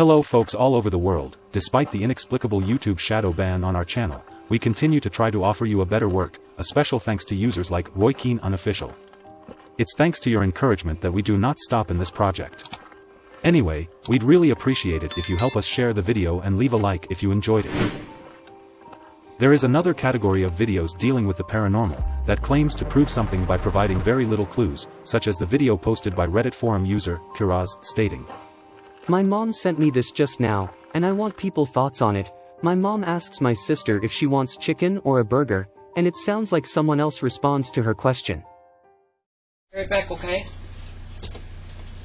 Hello folks all over the world, despite the inexplicable YouTube shadow ban on our channel, we continue to try to offer you a better work, a special thanks to users like Roy Keane Unofficial. It's thanks to your encouragement that we do not stop in this project. Anyway, we'd really appreciate it if you help us share the video and leave a like if you enjoyed it. There is another category of videos dealing with the paranormal, that claims to prove something by providing very little clues, such as the video posted by Reddit forum user, Kiraz, stating, My mom sent me this just now, and I want people thoughts on it. My mom asks my sister if she wants chicken or a burger, and it sounds like someone else responds to her question. Right back, okay?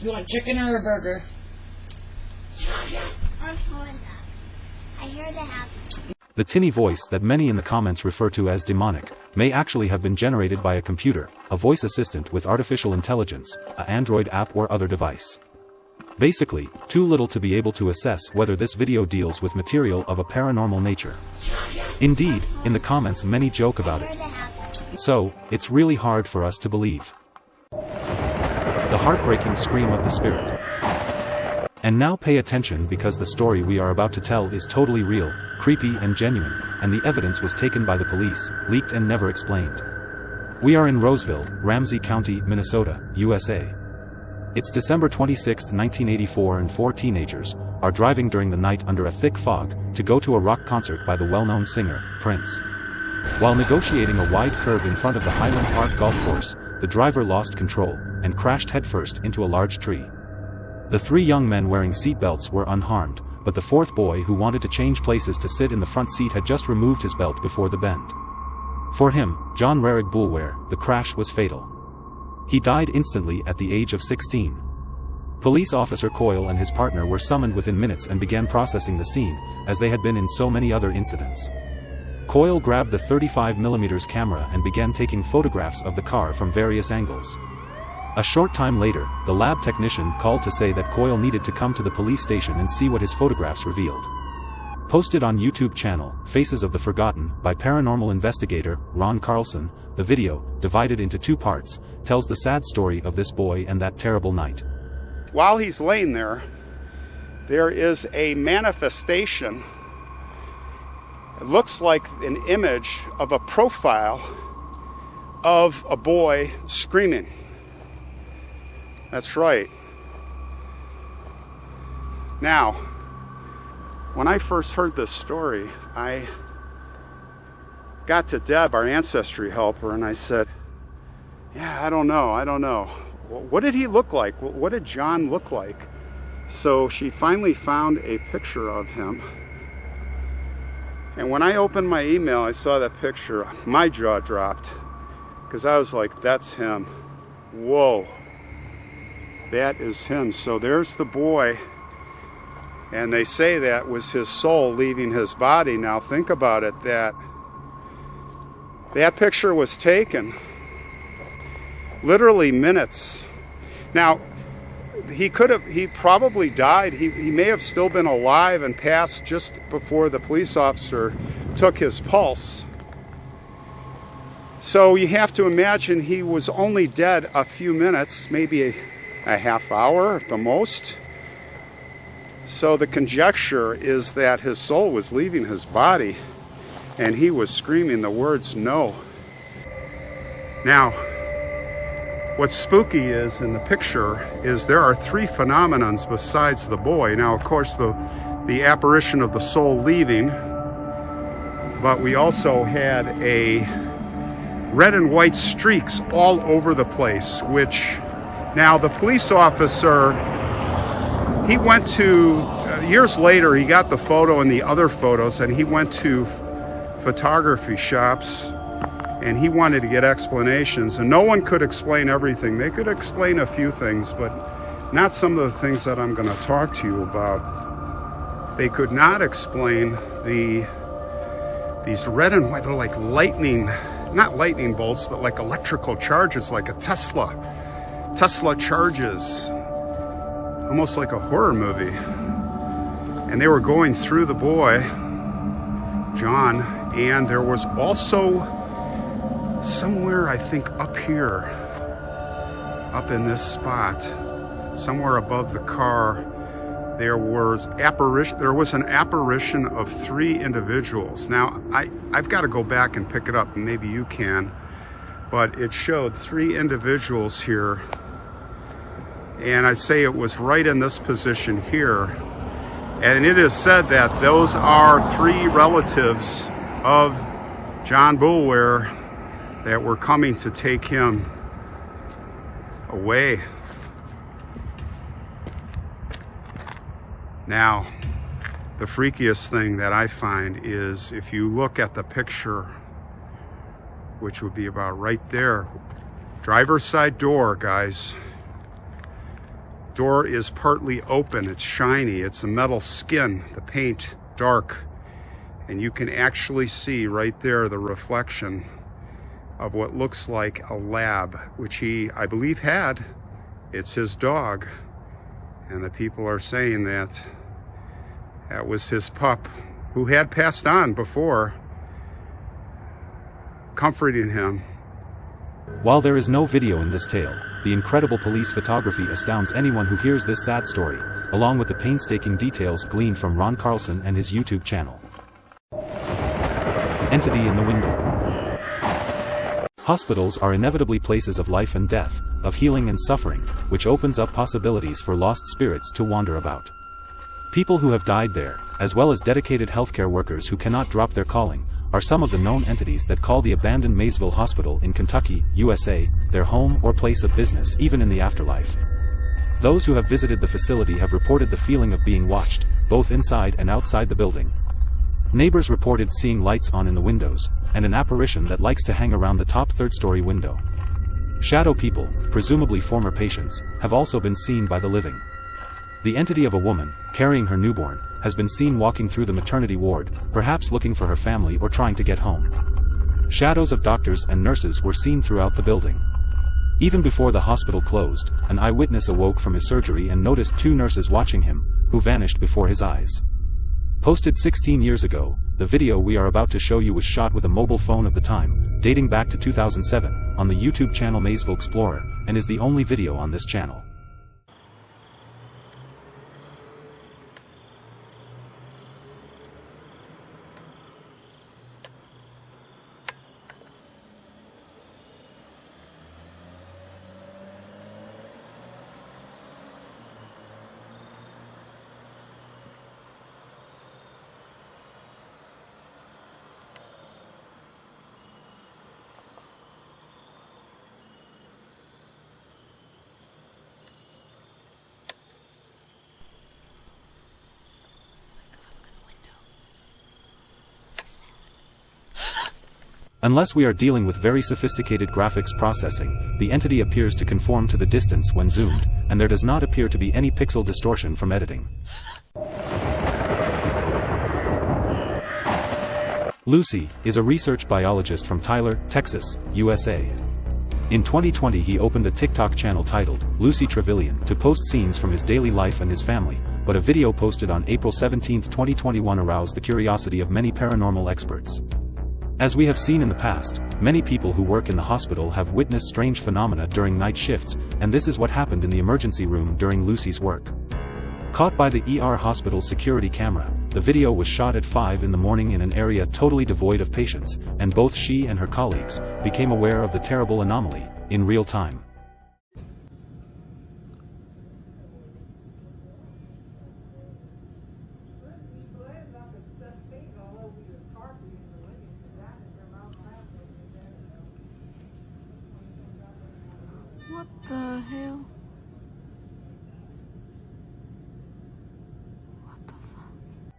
You want chicken or a burger? I'm Honda. I hear the house. The tinny voice that many in the comments refer to as demonic, may actually have been generated by a computer, a voice assistant with artificial intelligence, a Android app or other device. Basically, too little to be able to assess whether this video deals with material of a paranormal nature. Indeed, in the comments many joke about it. So, it's really hard for us to believe. The heartbreaking scream of the spirit. And now pay attention because the story we are about to tell is totally real, creepy and genuine, and the evidence was taken by the police, leaked and never explained. We are in Roseville, Ramsey County, Minnesota, USA. It's December 26, 1984 and four teenagers are driving during the night under a thick fog to go to a rock concert by the well-known singer, Prince. While negotiating a wide curve in front of the Highland Park golf course, the driver lost control and crashed headfirst into a large tree. The three young men wearing seatbelts were unharmed, but the fourth boy who wanted to change places to sit in the front seat had just removed his belt before the bend. For him, John Rarig Boulware, the crash was fatal. He died instantly at the age of 16. Police officer Coyle and his partner were summoned within minutes and began processing the scene, as they had been in so many other incidents. Coyle grabbed the 35mm camera and began taking photographs of the car from various angles. A short time later, the lab technician called to say that Coyle needed to come to the police station and see what his photographs revealed. Posted on YouTube channel, Faces of the Forgotten, by paranormal investigator, Ron Carlson, the video, divided into two parts, tells the sad story of this boy and that terrible night. while he's laying there, there is a manifestation. It looks like an image of a profile of a boy screaming. That's right. Now, when I first heard this story, I got to Deb, our ancestry helper, and I said, Yeah, I don't know. I don't know. What did he look like? What did John look like? So she finally found a picture of him. And when I opened my email, I saw that picture. My jaw dropped because I was like, that's him. Whoa. That is him. So there's the boy. And they say that was his soul leaving his body. Now think about it that that picture was taken literally minutes. Now, he could have, he probably died. He, he may have still been alive and passed just before the police officer took his pulse. So you have to imagine he was only dead a few minutes, maybe a, a half hour at the most. So the conjecture is that his soul was leaving his body and he was screaming the words no. Now, What's spooky is in the picture is there are three phenomenons besides the boy. Now, of course, the the apparition of the soul leaving, but we also had a red and white streaks all over the place. Which now the police officer he went to uh, years later he got the photo and the other photos and he went to photography shops and he wanted to get explanations and no one could explain everything. They could explain a few things but not some of the things that i'm going to talk to you about. They could not explain the these red and white they're like lightning not lightning bolts but like electrical charges like a tesla tesla charges almost like a horror movie. And they were going through the boy john and there was also somewhere I think up here, up in this spot, somewhere above the car, there was apparition there was an apparition of three individuals. Now i i've got to go back and pick it up and maybe you can but it showed three individuals here and i say it was right in this position here and it is said that those are three relatives of john boulware that were coming to take him away Now, the freakiest thing that I find is if you look at the picture, which would be about right there, driver's side door, guys. Door is partly open, it's shiny, it's a metal skin, the paint dark, and you can actually see right there the reflection of what looks like a lab, which he, I believe, had. It's his dog. And the people are saying that that was his pup who had passed on before, comforting him. While there is no video in this tale, the incredible police photography astounds anyone who hears this sad story, along with the painstaking details gleaned from Ron Carlson and his YouTube channel. Entity in the window. Hospitals are inevitably places of life and death, of healing and suffering, which opens up possibilities for lost spirits to wander about. People who have died there, as well as dedicated healthcare workers who cannot drop their calling, are some of the known entities that call the abandoned Maysville Hospital in Kentucky, USA, their home or place of business even in the afterlife. Those who have visited the facility have reported the feeling of being watched, both inside and outside the building, Neighbors reported seeing lights on in the windows, and an apparition that likes to hang around the top third-story window. Shadow people, presumably former patients, have also been seen by the living. The entity of a woman, carrying her newborn, has been seen walking through the maternity ward, perhaps looking for her family or trying to get home. Shadows of doctors and nurses were seen throughout the building. Even before the hospital closed, an eyewitness awoke from his surgery and noticed two nurses watching him, who vanished before his eyes. Posted 16 years ago, the video we are about to show you was shot with a mobile phone of the time, dating back to 2007, on the YouTube channel Maysville Explorer, and is the only video on this channel. Unless we are dealing with very sophisticated graphics processing, the entity appears to conform to the distance when zoomed, and there does not appear to be any pixel distortion from editing. Lucy is a research biologist from Tyler, Texas, USA. In 2020 he opened a TikTok channel titled, Lucy Trevelyan, to post scenes from his daily life and his family, but a video posted on April 17, 2021 aroused the curiosity of many paranormal experts. As we have seen in the past, many people who work in the hospital have witnessed strange phenomena during night shifts, and this is what happened in the emergency room during Lucy's work. Caught by the ER hospital security camera, the video was shot at 5 in the morning in an area totally devoid of patients, and both she and her colleagues became aware of the terrible anomaly in real time. What the hell?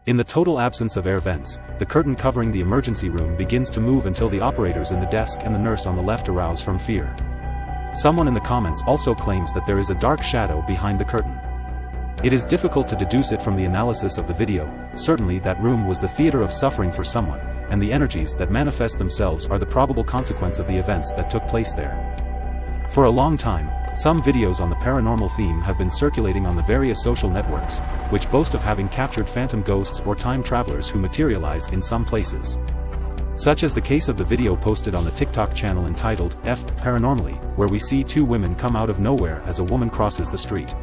In the total absence of air vents, the curtain covering the emergency room begins to move until the operators in the desk and the nurse on the left arouse from fear. Someone in the comments also claims that there is a dark shadow behind the curtain. It is difficult to deduce it from the analysis of the video, certainly that room was the theater of suffering for someone, and the energies that manifest themselves are the probable consequence of the events that took place there. For a long time, some videos on the paranormal theme have been circulating on the various social networks, which boast of having captured phantom ghosts or time travelers who materialize in some places. Such as the case of the video posted on the TikTok channel entitled, F. Paranormally, where we see two women come out of nowhere as a woman crosses the street.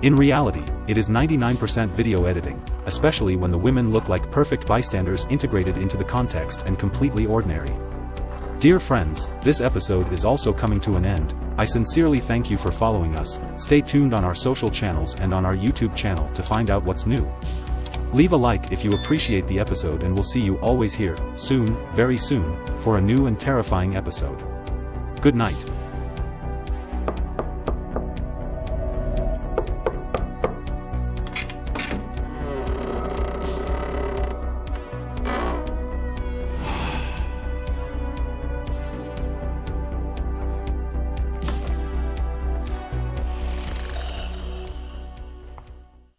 In reality, it is 99% video editing, especially when the women look like perfect bystanders integrated into the context and completely ordinary. Dear friends, this episode is also coming to an end, I sincerely thank you for following us, stay tuned on our social channels and on our YouTube channel to find out what's new. Leave a like if you appreciate the episode and we'll see you always here, soon, very soon, for a new and terrifying episode. Good night.